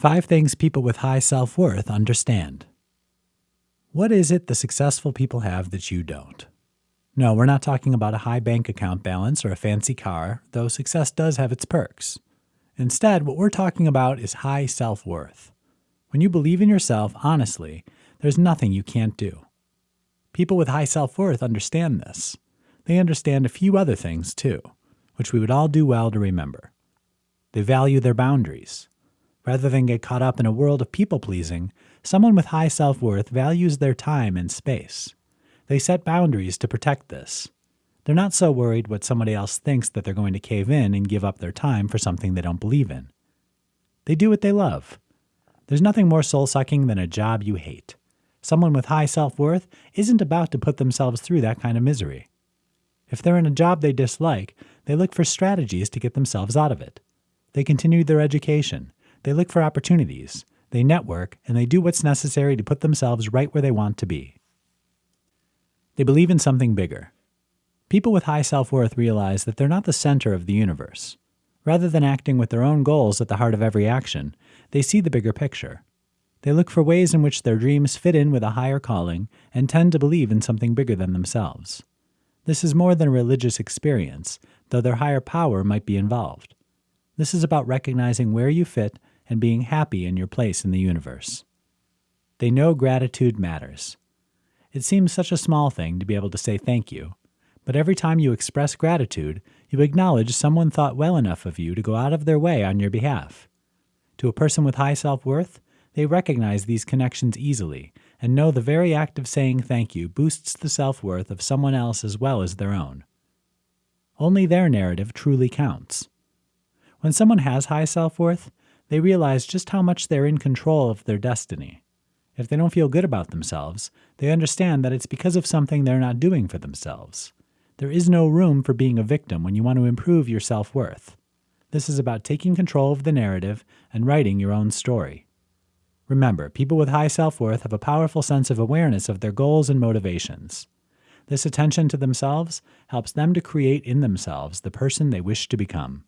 Five things people with high self worth understand. What is it the successful people have that you don't? No, we're not talking about a high bank account balance or a fancy car, though success does have its perks. Instead, what we're talking about is high self worth. When you believe in yourself honestly, there's nothing you can't do. People with high self worth understand this. They understand a few other things too, which we would all do well to remember. They value their boundaries. Rather than get caught up in a world of people pleasing, someone with high self worth values their time and space. They set boundaries to protect this. They're not so worried what somebody else thinks that they're going to cave in and give up their time for something they don't believe in. They do what they love. There's nothing more soul sucking than a job you hate. Someone with high self worth isn't about to put themselves through that kind of misery. If they're in a job they dislike, they look for strategies to get themselves out of it. They continue their education. They look for opportunities. They network, and they do what's necessary to put themselves right where they want to be. They believe in something bigger. People with high self worth realize that they're not the center of the universe. Rather than acting with their own goals at the heart of every action, they see the bigger picture. They look for ways in which their dreams fit in with a higher calling and tend to believe in something bigger than themselves. This is more than a religious experience, though their higher power might be involved. This is about recognizing where you fit and being happy in your place in the universe. They know gratitude matters. It seems such a small thing to be able to say thank you, but every time you express gratitude, you acknowledge someone thought well enough of you to go out of their way on your behalf. To a person with high self worth, they recognize these connections easily and know the very act of saying thank you boosts the self worth of someone else as well as their own. Only their narrative truly counts. When someone has high self worth, they realize just how much they're in control of their destiny. If they don't feel good about themselves, they understand that it's because of something they're not doing for themselves. There is no room for being a victim when you want to improve your self worth. This is about taking control of the narrative and writing your own story. Remember, people with high self worth have a powerful sense of awareness of their goals and motivations. This attention to themselves helps them to create in themselves the person they wish to become.